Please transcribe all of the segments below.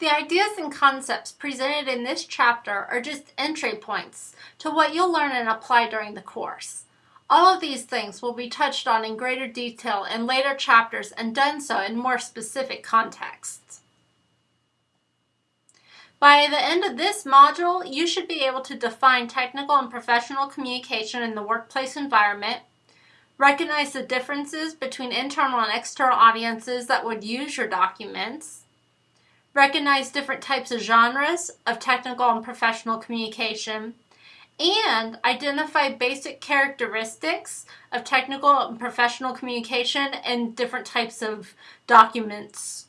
The ideas and concepts presented in this chapter are just entry points to what you'll learn and apply during the course. All of these things will be touched on in greater detail in later chapters and done so in more specific contexts. By the end of this module, you should be able to define technical and professional communication in the workplace environment, recognize the differences between internal and external audiences that would use your documents, recognize different types of genres of technical and professional communication, and identify basic characteristics of technical and professional communication and different types of documents.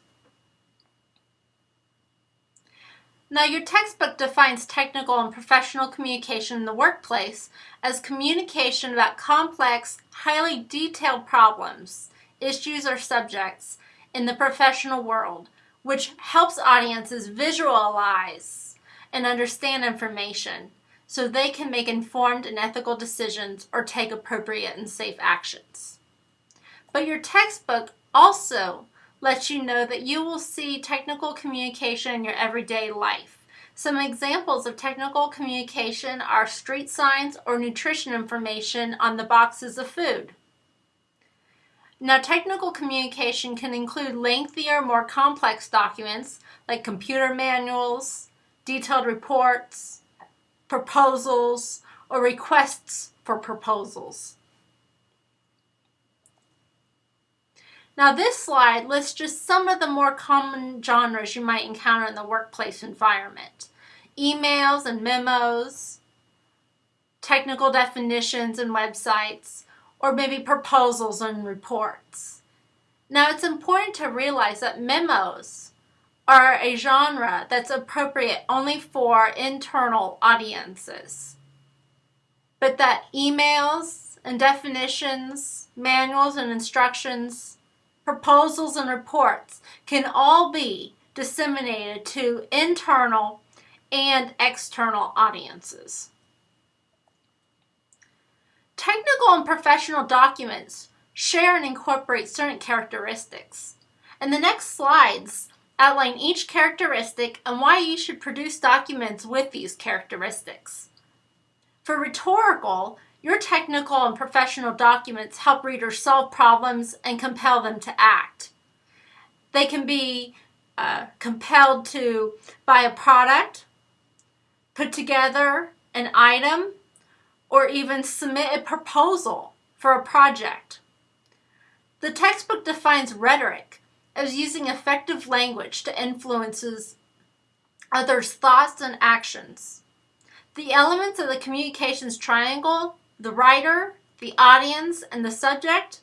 Now, your textbook defines technical and professional communication in the workplace as communication about complex, highly detailed problems, issues, or subjects in the professional world which helps audiences visualize and understand information so they can make informed and ethical decisions or take appropriate and safe actions. But your textbook also lets you know that you will see technical communication in your everyday life. Some examples of technical communication are street signs or nutrition information on the boxes of food. Now, technical communication can include lengthier, more complex documents like computer manuals, detailed reports, proposals, or requests for proposals. Now this slide lists just some of the more common genres you might encounter in the workplace environment. Emails and memos, technical definitions and websites, or maybe proposals and reports. Now it's important to realize that memos are a genre that's appropriate only for internal audiences, but that emails and definitions, manuals and instructions, proposals and reports can all be disseminated to internal and external audiences. Technical and professional documents share and incorporate certain characteristics. And the next slides outline each characteristic and why you should produce documents with these characteristics. For rhetorical, your technical and professional documents help readers solve problems and compel them to act. They can be uh, compelled to buy a product, put together an item, or even submit a proposal for a project. The textbook defines rhetoric as using effective language to influences others' thoughts and actions. The elements of the communications triangle, the writer, the audience, and the subject,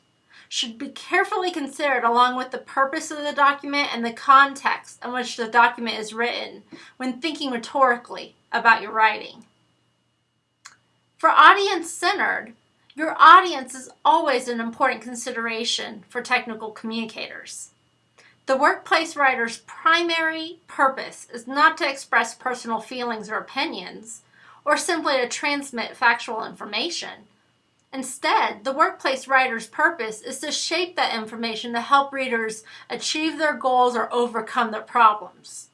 should be carefully considered along with the purpose of the document and the context in which the document is written when thinking rhetorically about your writing. For audience-centered, your audience is always an important consideration for technical communicators. The workplace writer's primary purpose is not to express personal feelings or opinions, or simply to transmit factual information. Instead, the workplace writer's purpose is to shape that information to help readers achieve their goals or overcome their problems.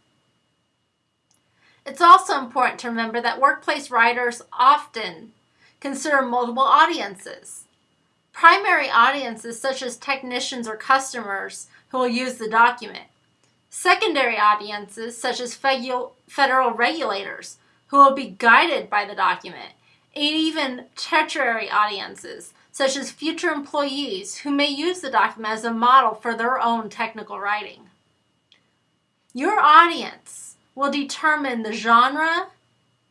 It's also important to remember that workplace writers often Consider multiple audiences. Primary audiences such as technicians or customers who will use the document. Secondary audiences such as federal regulators who will be guided by the document. And even tertiary audiences such as future employees who may use the document as a model for their own technical writing. Your audience will determine the genre,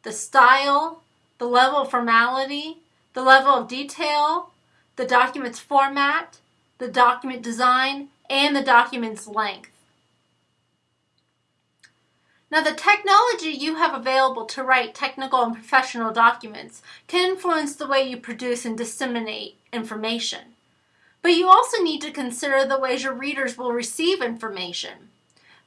the style, the level of formality, the level of detail, the document's format, the document design, and the document's length. Now the technology you have available to write technical and professional documents can influence the way you produce and disseminate information. But you also need to consider the ways your readers will receive information.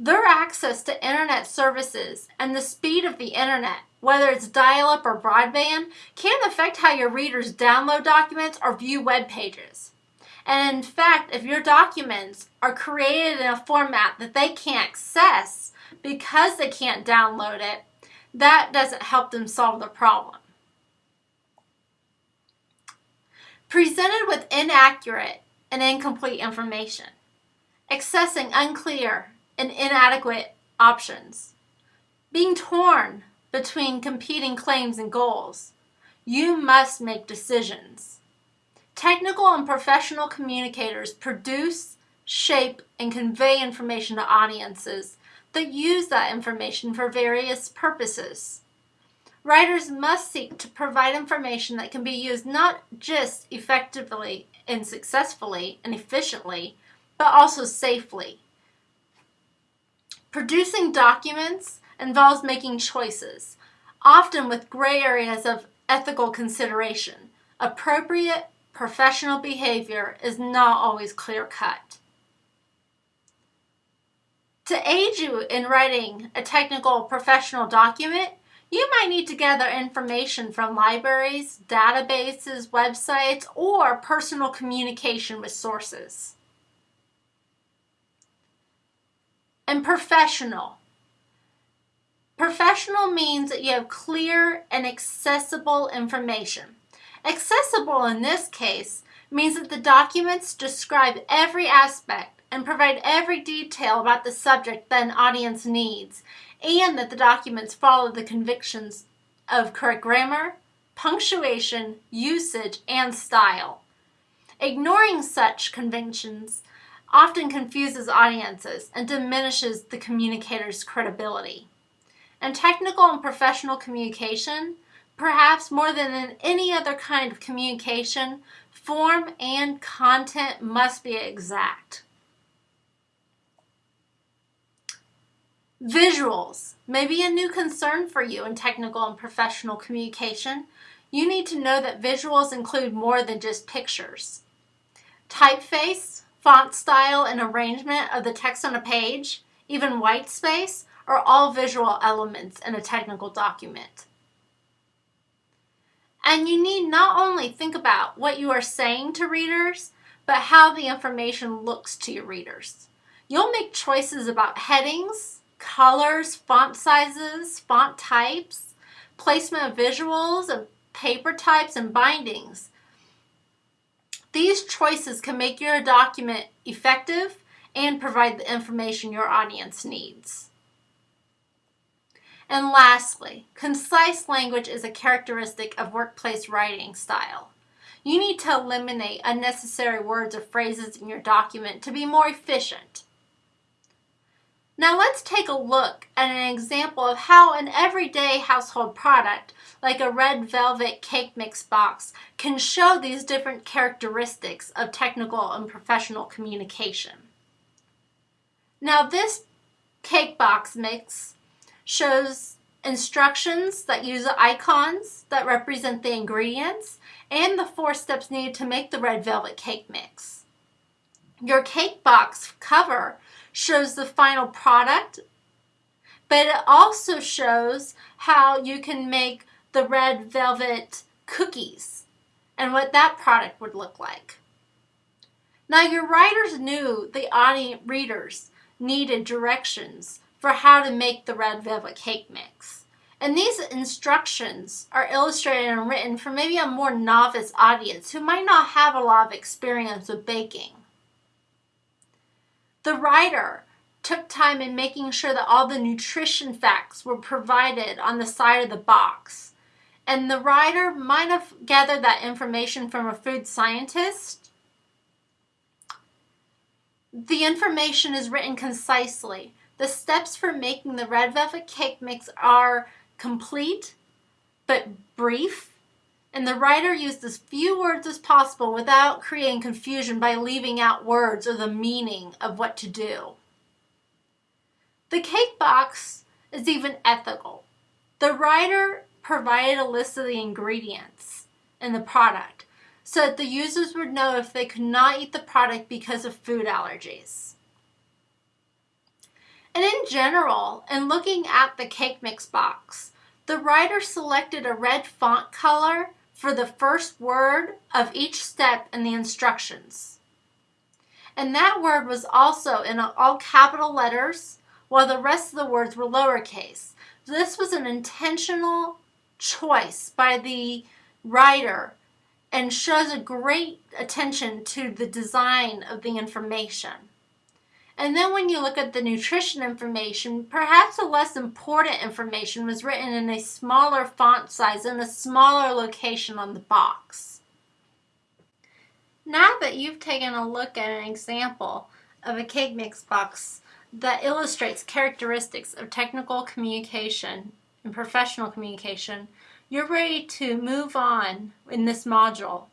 Their access to internet services and the speed of the internet whether it's dial-up or broadband, can affect how your readers download documents or view web pages. And in fact, if your documents are created in a format that they can't access because they can't download it, that doesn't help them solve the problem. Presented with inaccurate and incomplete information, accessing unclear and inadequate options, being torn between competing claims and goals, you must make decisions. Technical and professional communicators produce, shape, and convey information to audiences that use that information for various purposes. Writers must seek to provide information that can be used not just effectively and successfully and efficiently, but also safely. Producing documents involves making choices, often with gray areas of ethical consideration. Appropriate professional behavior is not always clear cut. To aid you in writing a technical professional document, you might need to gather information from libraries, databases, websites, or personal communication with sources. And professional. Professional means that you have clear and accessible information. Accessible in this case means that the documents describe every aspect and provide every detail about the subject that an audience needs, and that the documents follow the convictions of correct grammar, punctuation, usage, and style. Ignoring such conventions often confuses audiences and diminishes the communicator's credibility. In technical and professional communication, perhaps more than in any other kind of communication, form and content must be exact. Visuals may be a new concern for you in technical and professional communication. You need to know that visuals include more than just pictures. Typeface, font style, and arrangement of the text on a page, even white space, are all visual elements in a technical document. And you need not only think about what you are saying to readers, but how the information looks to your readers. You'll make choices about headings, colors, font sizes, font types, placement of visuals, and paper types and bindings. These choices can make your document effective and provide the information your audience needs. And lastly, concise language is a characteristic of workplace writing style. You need to eliminate unnecessary words or phrases in your document to be more efficient. Now let's take a look at an example of how an everyday household product, like a red velvet cake mix box, can show these different characteristics of technical and professional communication. Now this cake box mix shows instructions that use icons that represent the ingredients and the four steps needed to make the red velvet cake mix. Your cake box cover shows the final product, but it also shows how you can make the red velvet cookies and what that product would look like. Now your writers knew the audience readers needed directions for how to make the red velvet cake mix. And these instructions are illustrated and written for maybe a more novice audience who might not have a lot of experience with baking. The writer took time in making sure that all the nutrition facts were provided on the side of the box. And the writer might have gathered that information from a food scientist. The information is written concisely the steps for making the red velvet cake mix are complete but brief, and the writer used as few words as possible without creating confusion by leaving out words or the meaning of what to do. The cake box is even ethical. The writer provided a list of the ingredients in the product so that the users would know if they could not eat the product because of food allergies. And in general, in looking at the cake mix box, the writer selected a red font color for the first word of each step in the instructions. And that word was also in all capital letters, while the rest of the words were lowercase. This was an intentional choice by the writer and shows a great attention to the design of the information. And then when you look at the nutrition information, perhaps the less important information was written in a smaller font size and a smaller location on the box. Now that you've taken a look at an example of a cake mix box that illustrates characteristics of technical communication and professional communication, you're ready to move on in this module